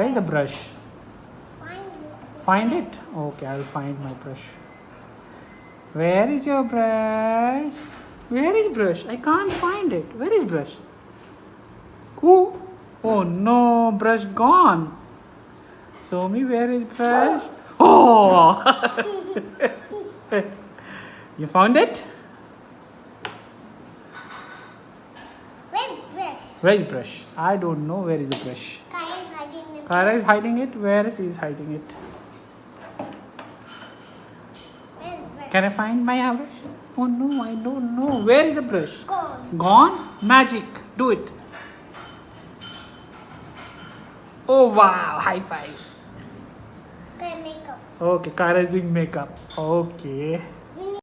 Where is the brush? Find it. Find it? Okay, I'll find my brush. Where is your brush? Where is brush? I can't find it. Where is brush? Who? Oh no, brush gone. Show me where is brush? Oh! you found it? Where's brush? Where is brush? I don't know where is the brush. Kaya is hiding in Kara is hiding it. Where is he hiding it? Can I find my brush? Oh no, I don't know. Where is the brush? Gone. Gone? Magic. Do it. Oh wow, high five. Okay, makeup. Okay, Kara is doing makeup. Okay.